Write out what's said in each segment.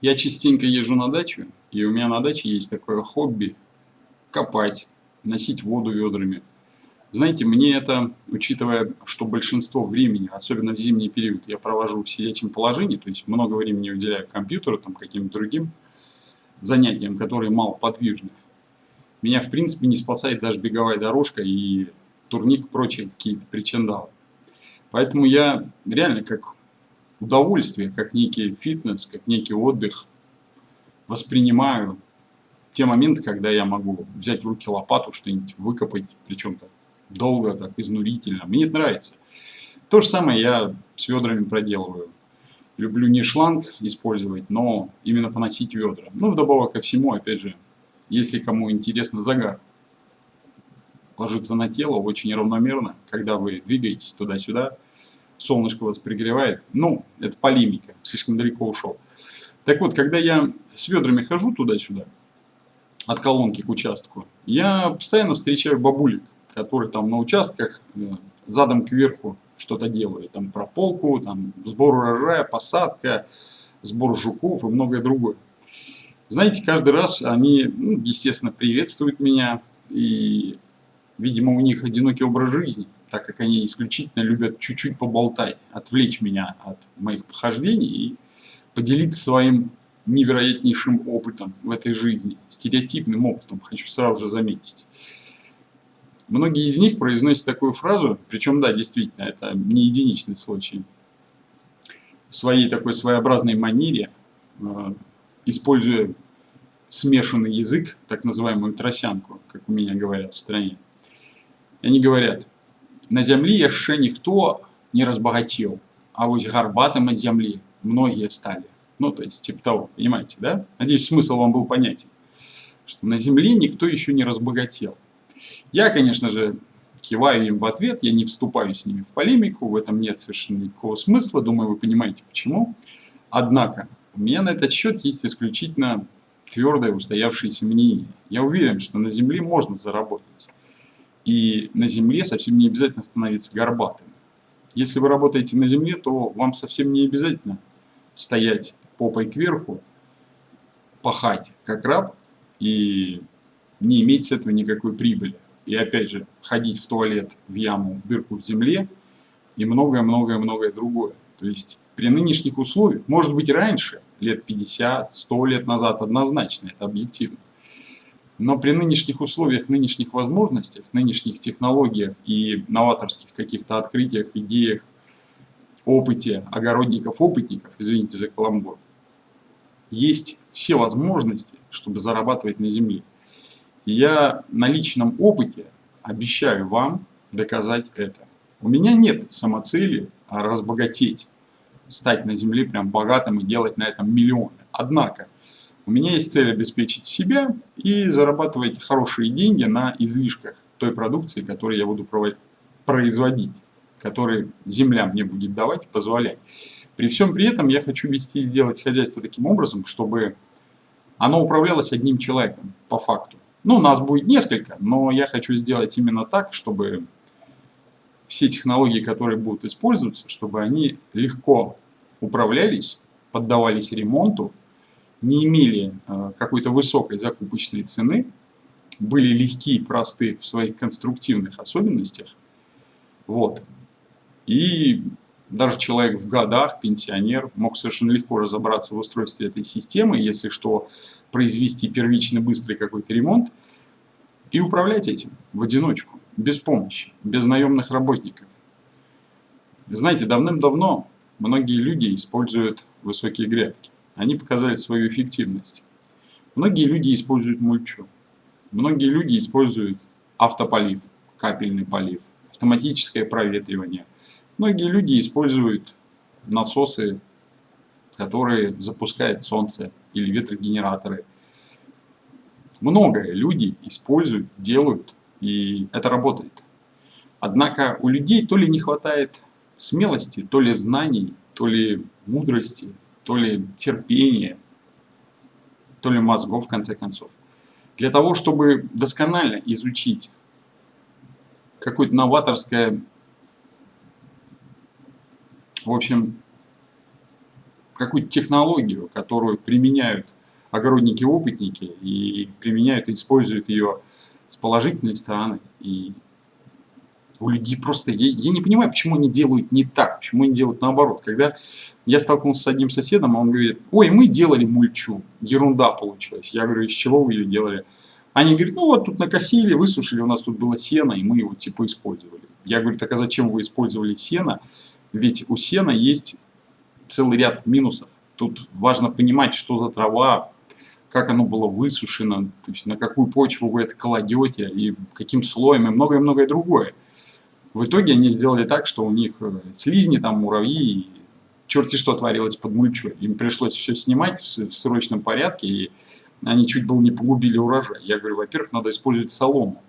Я частенько езжу на дачу, и у меня на даче есть такое хобби – копать, носить воду ведрами. Знаете, мне это, учитывая, что большинство времени, особенно в зимний период, я провожу в сидячем положении, то есть много времени уделяю компьютеру, там, каким-то другим занятиям, которые мало подвижны, меня, в принципе, не спасает даже беговая дорожка и турник, прочие какие-то причиндалы. Поэтому я реально как удовольствие, как некий фитнес, как некий отдых воспринимаю те моменты, когда я могу взять в руки лопату, что-нибудь выкопать, причем-то долго, так изнурительно. Мне это нравится. То же самое я с ведрами проделываю. Люблю не шланг использовать, но именно поносить ведра. Ну, вдобавок ко всему, опять же, если кому интересно загар, ложится на тело очень равномерно, когда вы двигаетесь туда-сюда, солнышко вас пригревает. Ну, это полемика, слишком далеко ушел. Так вот, когда я с ведрами хожу туда-сюда, от колонки к участку, я постоянно встречаю бабулек, которые там на участках э, задом кверху что-то делают. Там прополку, там сбор урожая, посадка, сбор жуков и многое другое. Знаете, каждый раз они, ну, естественно, приветствуют меня, и, видимо, у них одинокий образ жизни, так как они исключительно любят чуть-чуть поболтать, отвлечь меня от моих похождений и поделиться своим невероятнейшим опытом в этой жизни, стереотипным опытом, хочу сразу же заметить. Многие из них произносят такую фразу, причем, да, действительно, это не единичный случай, в своей такой своеобразной манере, э, используя смешанный язык, так называемую тросянку, как у меня говорят в стране. Они говорят, на земле еще никто не разбогател, а вот горбатым от земли многие стали. Ну, то есть, типа того, понимаете, да? Надеюсь, смысл вам был понятен. Что на земле никто еще не разбогател. Я, конечно же, киваю им в ответ, я не вступаю с ними в полемику, в этом нет совершенно никакого смысла, думаю, вы понимаете почему. Однако, у меня на этот счет есть исключительно твердое устоявшееся мнение. Я уверен, что на Земле можно заработать. И на Земле совсем не обязательно становиться горбатым. Если вы работаете на Земле, то вам совсем не обязательно стоять попой кверху, пахать как раб и не иметь с этого никакой прибыли. И опять же, ходить в туалет, в яму, в дырку в земле и многое-многое-многое другое. То есть при нынешних условиях, может быть раньше, лет 50, 100 лет назад однозначно, это объективно. Но при нынешних условиях, нынешних возможностях, нынешних технологиях и новаторских каких-то открытиях, идеях, опыте огородников-опытников, извините за каламбур, есть все возможности, чтобы зарабатывать на земле. И я на личном опыте обещаю вам доказать это. У меня нет самоцели разбогатеть, стать на земле прям богатым и делать на этом миллионы. Однако, у меня есть цель обеспечить себя и зарабатывать хорошие деньги на излишках той продукции, которую я буду производить, которую земля мне будет давать позволять. При всем при этом я хочу вести и сделать хозяйство таким образом, чтобы оно управлялось одним человеком, по факту. Ну, нас будет несколько, но я хочу сделать именно так, чтобы все технологии, которые будут использоваться, чтобы они легко управлялись, поддавались ремонту, не имели э, какой-то высокой закупочной цены, были легкие и просты в своих конструктивных особенностях. Вот. И даже человек в годах, пенсионер, мог совершенно легко разобраться в устройстве этой системы, если что, произвести первичный быстрый какой-то ремонт и управлять этим в одиночку, без помощи, без наемных работников. Знаете, давным-давно многие люди используют высокие грядки. Они показали свою эффективность. Многие люди используют мульчу. Многие люди используют автополив, капельный полив, автоматическое проветривание – Многие люди используют насосы, которые запускают солнце или ветрогенераторы. Многое люди используют, делают, и это работает. Однако у людей то ли не хватает смелости, то ли знаний, то ли мудрости, то ли терпения, то ли мозгов, в конце концов. Для того, чтобы досконально изучить какое-то новаторское в общем, какую-то технологию, которую применяют огородники-опытники и применяют используют ее с положительной стороны. И у людей просто... Я, я не понимаю, почему они делают не так, почему они делают наоборот. Когда я столкнулся с одним соседом, он говорит, ой, мы делали мульчу, ерунда получилась. Я говорю, из чего вы ее делали? Они говорят, ну вот тут накосили, высушили, у нас тут было сено, и мы его типа использовали. Я говорю, так а зачем вы использовали сено? Ведь у сена есть целый ряд минусов. Тут важно понимать, что за трава, как оно было высушено, то есть на какую почву вы это кладете, и каким слоем, и многое-многое другое. В итоге они сделали так, что у них э, слизни, там муравьи, и черти что творилось под мульчой. Им пришлось все снимать в, в срочном порядке, и они чуть было не погубили урожай. Я говорю, во-первых, надо использовать солому,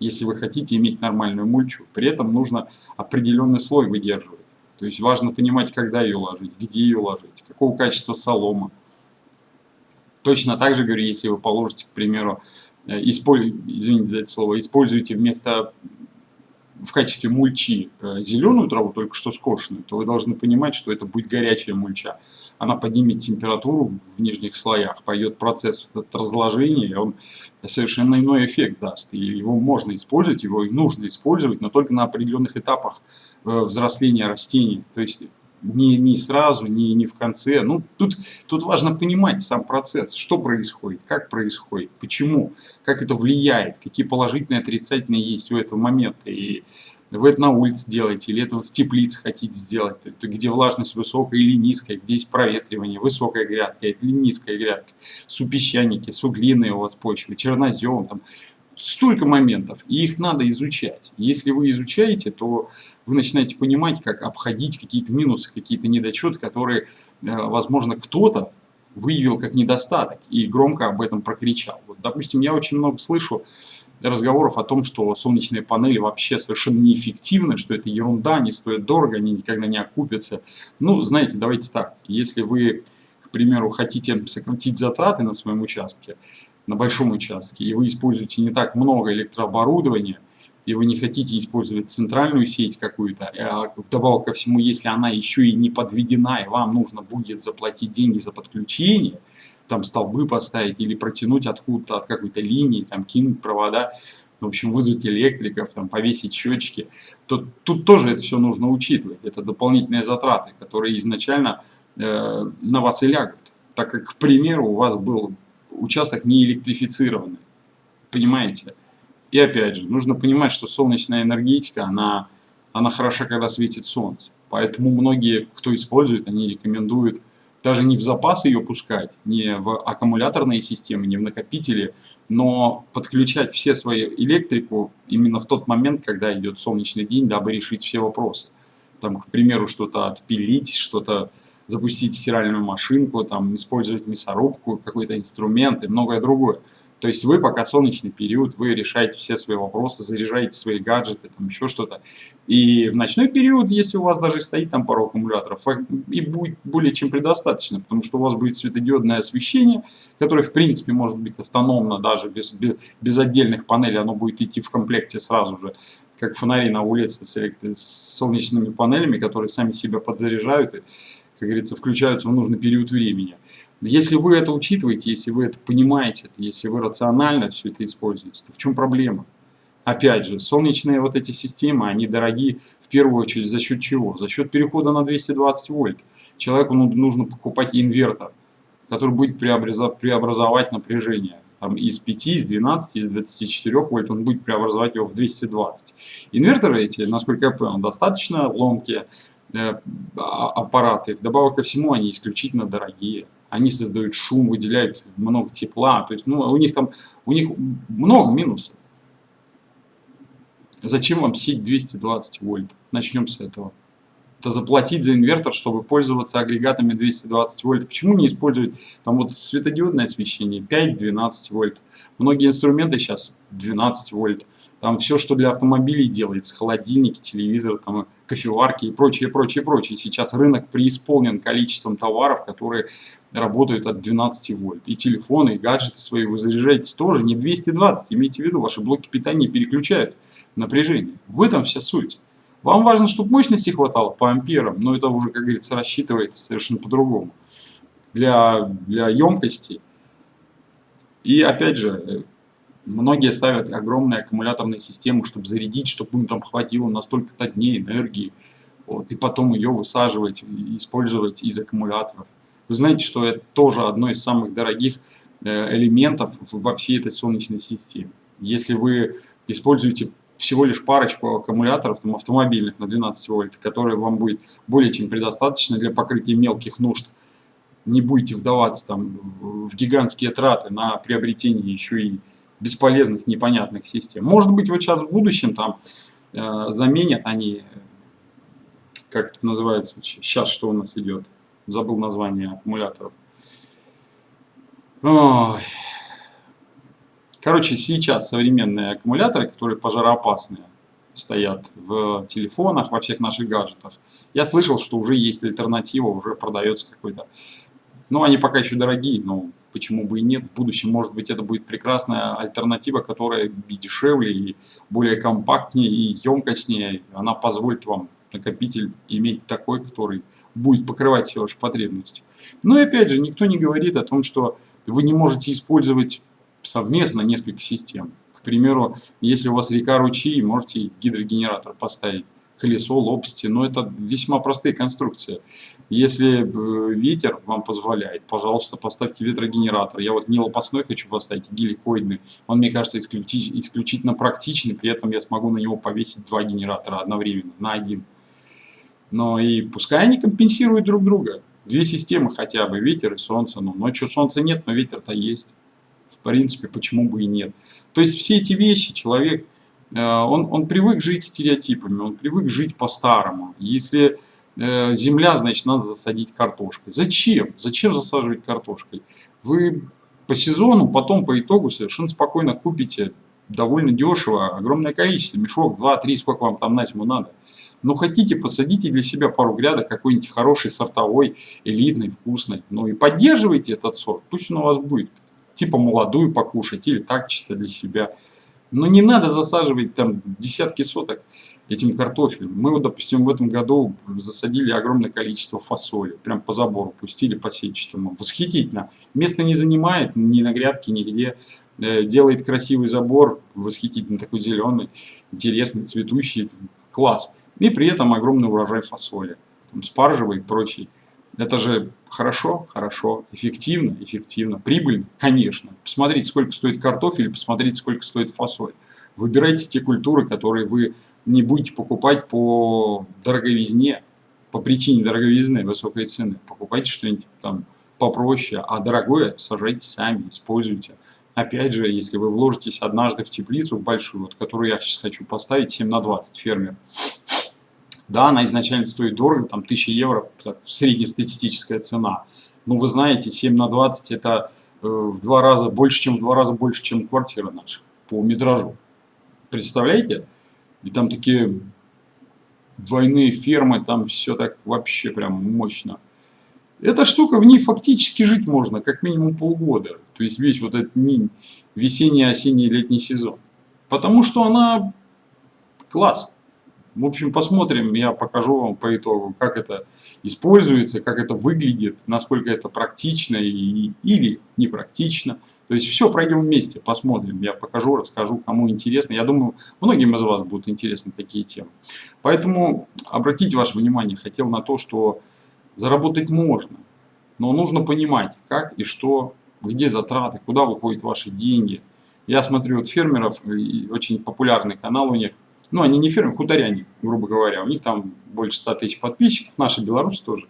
если вы хотите иметь нормальную мульчу. При этом нужно определенный слой выдерживать. То есть важно понимать, когда ее ложить, где ее ложить, какого качества солома. Точно так же, говорю, если вы положите, к примеру, э, использ... извините за это слово, используете вместо в качестве мульчи э, зеленую траву, только что скошенную, то вы должны понимать, что это будет горячая мульча. Она поднимет температуру в нижних слоях, пойдет процесс разложения, и он совершенно иной эффект даст. И его можно использовать, его и нужно использовать, но только на определенных этапах э, взросления растений. То есть не, не сразу, не, не в конце. Ну, тут, тут важно понимать сам процесс, что происходит, как происходит, почему, как это влияет, какие положительные отрицательные есть у этого момента. И вы это на улице делаете, или это в теплице хотите сделать, где влажность высокая или низкая, где есть проветривание, высокая грядка или низкая грядка, супесчаники, суглиные у вас почвы, чернозем, там, столько моментов, и их надо изучать. Если вы изучаете, то вы начинаете понимать, как обходить какие-то минусы, какие-то недочеты, которые, э, возможно, кто-то выявил как недостаток и громко об этом прокричал. Вот, допустим, я очень много слышу разговоров о том, что солнечные панели вообще совершенно неэффективны, что это ерунда, они стоят дорого, они никогда не окупятся. Ну, знаете, давайте так, если вы, к примеру, хотите сократить затраты на своем участке, на большом участке, и вы используете не так много электрооборудования, и вы не хотите использовать центральную сеть какую-то, а вдобавок ко всему, если она еще и не подведена, и вам нужно будет заплатить деньги за подключение, там столбы поставить или протянуть откуда-то от какой-то линии, там кинуть провода, в общем, вызвать электриков, там, повесить счетчики, то тут тоже это все нужно учитывать. Это дополнительные затраты, которые изначально э, на вас и лягут. Так как, к примеру, у вас был участок не электрифицированный. Понимаете? И опять же, нужно понимать, что солнечная энергетика, она, она хороша, когда светит солнце. Поэтому многие, кто использует, они рекомендуют даже не в запас ее пускать, не в аккумуляторные системы, не в накопители, но подключать все свои электрику именно в тот момент, когда идет солнечный день, дабы решить все вопросы. Там, к примеру, что-то отпилить, что-то запустить стиральную машинку, там, использовать мясорубку, какой-то инструмент и многое другое. То есть вы пока солнечный период, вы решаете все свои вопросы, заряжаете свои гаджеты, там еще что-то. И в ночной период, если у вас даже стоит там пару аккумуляторов, и будет более чем предостаточно, потому что у вас будет светодиодное освещение, которое в принципе может быть автономно даже без, без, без отдельных панелей, оно будет идти в комплекте сразу же, как фонари на улице с, с солнечными панелями, которые сами себя подзаряжают и как говорится, включаются в нужный период времени. Если вы это учитываете, если вы это понимаете, если вы рационально все это используете, то в чем проблема? Опять же, солнечные вот эти системы, они дороги в первую очередь за счет чего? За счет перехода на 220 вольт. Человеку нужно покупать инвертор, который будет преобразовать напряжение. Там из 5, из 12, из 24 вольт он будет преобразовать его в 220. Инверторы эти, насколько я понял, достаточно ломкие, аппараты. Вдобавок ко всему они исключительно дорогие. Они создают шум, выделяют много тепла. То есть ну, у них там у них много минусов. Зачем вам сеть 220 вольт? Начнем с этого. Это заплатить за инвертор, чтобы пользоваться агрегатами 220 вольт. Почему не использовать там вот светодиодное освещение 5-12 вольт? Многие инструменты сейчас 12 вольт. Там все, что для автомобилей делается, холодильники, телевизоры, там, кофеварки и прочее, прочее, прочее. Сейчас рынок преисполнен количеством товаров, которые работают от 12 вольт. И телефоны, и гаджеты свои вы заряжаете тоже не 220. Имейте в виду, ваши блоки питания переключают напряжение. В этом вся суть. Вам важно, чтобы мощности хватало по амперам, но это уже, как говорится, рассчитывается совершенно по-другому. Для, для емкости. И опять же, многие ставят огромные аккумуляторные системы, чтобы зарядить, чтобы им там хватило на столько-то дней энергии. Вот, и потом ее высаживать использовать из аккумуляторов. Вы знаете, что это тоже одно из самых дорогих э, элементов во всей этой солнечной системе. Если вы используете всего лишь парочку аккумуляторов там, автомобильных на 12 вольт, которые вам будет более чем предостаточно для покрытия мелких нужд. Не будете вдаваться там, в гигантские траты на приобретение еще и бесполезных, непонятных систем. Может быть, вот сейчас в будущем там э, заменят они, как это называется, сейчас что у нас идет, забыл название аккумуляторов. Ой. Короче, сейчас современные аккумуляторы, которые пожароопасные, стоят в телефонах, во всех наших гаджетах. Я слышал, что уже есть альтернатива, уже продается какой-то. Ну, они пока еще дорогие, но почему бы и нет. В будущем, может быть, это будет прекрасная альтернатива, которая и дешевле, и более компактнее, и емкостнее. Она позволит вам накопитель иметь такой, который будет покрывать все ваши потребности. Но и опять же, никто не говорит о том, что вы не можете использовать совместно несколько систем. К примеру, если у вас река ручей, можете гидрогенератор поставить, колесо, лопасти, но это весьма простые конструкции. Если э, ветер вам позволяет, пожалуйста, поставьте ветрогенератор. Я вот не лопастной хочу поставить, а геликоидный. Он, мне кажется, исключительно практичный, при этом я смогу на него повесить два генератора одновременно, на один. Но и пускай они компенсируют друг друга. Две системы хотя бы, ветер и солнце. Ну, ночью солнца нет, но ветер-то есть в принципе, почему бы и нет. То есть все эти вещи человек, он, он привык жить стереотипами, он привык жить по-старому. Если э, земля, значит, надо засадить картошкой. Зачем? Зачем засаживать картошкой? Вы по сезону, потом по итогу совершенно спокойно купите довольно дешево, огромное количество, мешок, 2-3, сколько вам там на зиму надо. Но хотите, посадите для себя пару грядок какой-нибудь хороший, сортовой, элитный, вкусный. Ну и поддерживайте этот сорт, пусть он у вас будет типа молодую покушать или так чисто для себя. Но не надо засаживать там десятки соток этим картофелем. Мы вот, допустим, в этом году засадили огромное количество фасоли. Прям по забору пустили по сетчатому. Восхитительно. Место не занимает ни на грядке, нигде. Э, делает красивый забор, восхитительно такой зеленый, интересный, цветущий. Класс. И при этом огромный урожай фасоли. Там спаржевый и прочий. Это же хорошо, хорошо, эффективно, эффективно, прибыльно, конечно. Посмотрите, сколько стоит картофель, посмотрите, сколько стоит фасоль. Выбирайте те культуры, которые вы не будете покупать по дороговизне, по причине дороговизны, высокой цены. Покупайте что-нибудь там попроще, а дорогое сажайте сами, используйте. Опять же, если вы вложитесь однажды в теплицу, в большую, вот, которую я сейчас хочу поставить, 7 на 20 фермер, да, она изначально стоит дорого, там 1000 евро, среднестатистическая цена. Но вы знаете, 7 на 20 это э, в два раза больше, чем в два раза больше, чем квартира наша по метражу. Представляете? И там такие двойные фермы, там все так вообще прям мощно. Эта штука, в ней фактически жить можно как минимум полгода. То есть весь вот этот весенний, осенний, летний сезон. Потому что она класс. В общем, посмотрим, я покажу вам по итогу, как это используется, как это выглядит, насколько это практично и, или непрактично. То есть все пройдем вместе, посмотрим, я покажу, расскажу, кому интересно. Я думаю, многим из вас будут интересны такие темы. Поэтому обратите ваше внимание, хотел на то, что заработать можно, но нужно понимать, как и что, где затраты, куда выходят ваши деньги. Я смотрю вот фермеров, очень популярный канал у них – ну, они не фирмы, хуторяне, грубо говоря. У них там больше 100 тысяч подписчиков, наши белорусы тоже.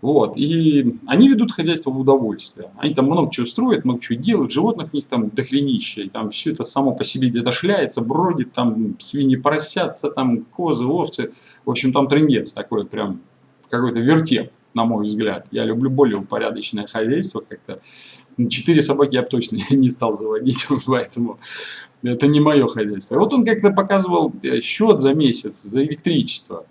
Вот, и они ведут хозяйство в удовольствие. Они там много чего строят, много чего делают, животных у них там дохренища, и там все это само по себе где-то шляется, бродит, там свиньи поросятся, там козы, овцы. В общем, там трендец такой прям, какой-то вертеп, на мой взгляд. Я люблю более упорядоченное хозяйство как-то. Четыре собаки я бы точно не стал заводить, поэтому это не мое хозяйство. Вот он как-то показывал э, счет за месяц, за электричество.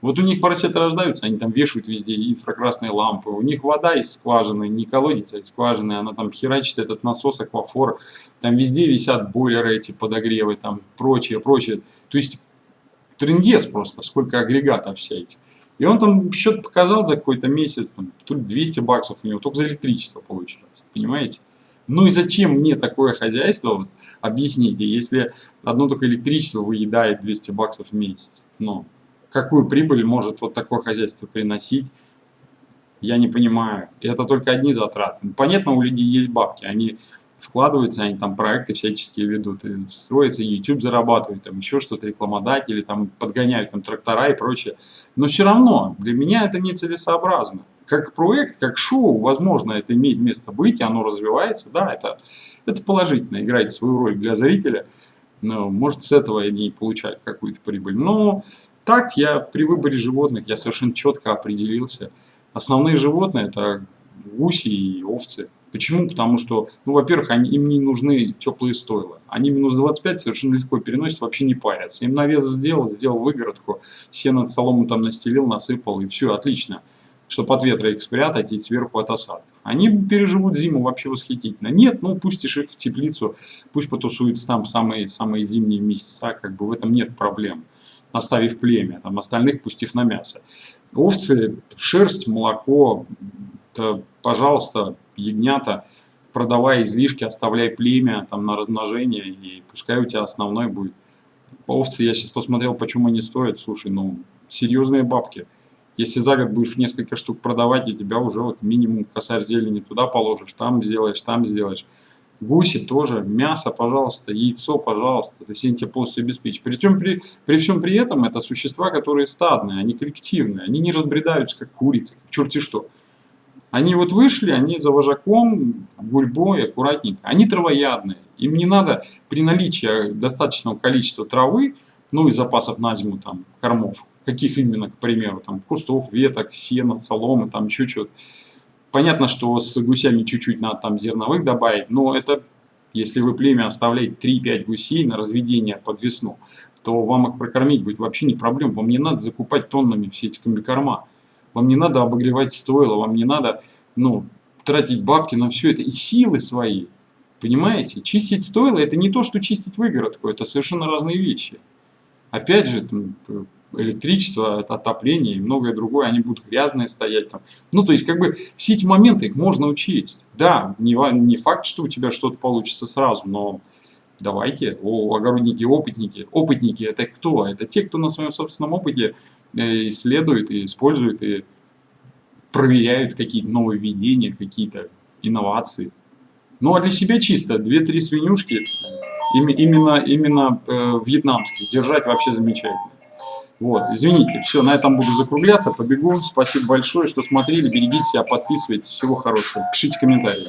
Вот у них поросята рождаются, они там вешают везде инфракрасные лампы. У них вода из скважины, не колодец, а из скважины. Она там херачит этот насос, аквафор. Там везде висят бойлеры эти подогревы, там прочее, прочее. То есть трендец просто, сколько агрегатов всяких. И он там счет показал за какой-то месяц, там, тут 200 баксов у него, только за электричество получилось, понимаете? Ну и зачем мне такое хозяйство, объясните, если одно только электричество выедает 200 баксов в месяц, ну, какую прибыль может вот такое хозяйство приносить, я не понимаю. Это только одни затраты. Понятно, у людей есть бабки, они вкладываются, они там проекты всяческие ведут, и строятся, YouTube зарабатывают, там еще что-то, рекламодатели, там подгоняют там трактора и прочее. Но все равно для меня это нецелесообразно. Как проект, как шоу, возможно, это имеет место быть, и оно развивается, да, это, это положительно, играет свою роль для зрителя, но, может, с этого они получают какую-то прибыль. Но так я при выборе животных, я совершенно четко определился. Основные животные это гуси и овцы. Почему? Потому что, ну, во-первых, они, им не нужны теплые стойла. Они минус 25 совершенно легко переносят, вообще не парятся. Им навес сделал, сделал выгородку, сено солому там настелил, насыпал, и все, отлично. Чтобы от ветра их спрятать и сверху от осадков. Они переживут зиму вообще восхитительно. Нет, ну пустишь их в теплицу, пусть потусуются там самые, самые зимние месяца, как бы в этом нет проблем. Оставив племя, там остальных пустив на мясо. Овцы, шерсть, молоко, то, пожалуйста, ягнята, продавай излишки, оставляй племя там на размножение, и пускай у тебя основной будет. Овцы, я сейчас посмотрел, почему они стоят, слушай, ну, серьезные бабки. Если за год будешь несколько штук продавать, и тебя уже вот минимум косарь зелени туда положишь, там сделаешь, там сделаешь. Гуси тоже, мясо, пожалуйста, яйцо, пожалуйста. То есть они тебе полностью обеспечат. Причем при, при всем при этом это существа, которые стадные, они коллективные. Они не разбредаются, как курицы, как черти что. Они вот вышли, они за вожаком, гурьбой, аккуратненько. Они травоядные. Им не надо при наличии достаточного количества травы, ну и запасов на зиму там кормов, каких именно, к примеру, там кустов, веток, сена, соломы, там еще что-то. Понятно, что с гусями чуть-чуть надо там зерновых добавить, но это, если вы племя оставляете 3-5 гусей на разведение под весну, то вам их прокормить будет вообще не проблем. Вам не надо закупать тоннами все эти комбикорма. Вам не надо обогревать стойло, вам не надо ну, тратить бабки на все это и силы свои. Понимаете? Чистить стойло это не то, что чистить выгородку, это совершенно разные вещи. Опять же, электричество, отопление и многое другое, они будут грязные стоять там. Ну, то есть, как бы, все эти моменты, их можно учесть. Да, не, не факт, что у тебя что-то получится сразу, но давайте, о, огородники, опытники. Опытники это кто? Это те, кто на своем собственном опыте э, исследует и использует и проверяют какие-то новые введения, какие-то инновации. Ну а для себя чисто 2-3 свинюшки, именно, именно э, вьетнамских, держать вообще замечательно. Вот, извините, все, на этом буду закругляться, побегу. Спасибо большое, что смотрели, берегите себя, подписывайтесь, всего хорошего, пишите комментарии.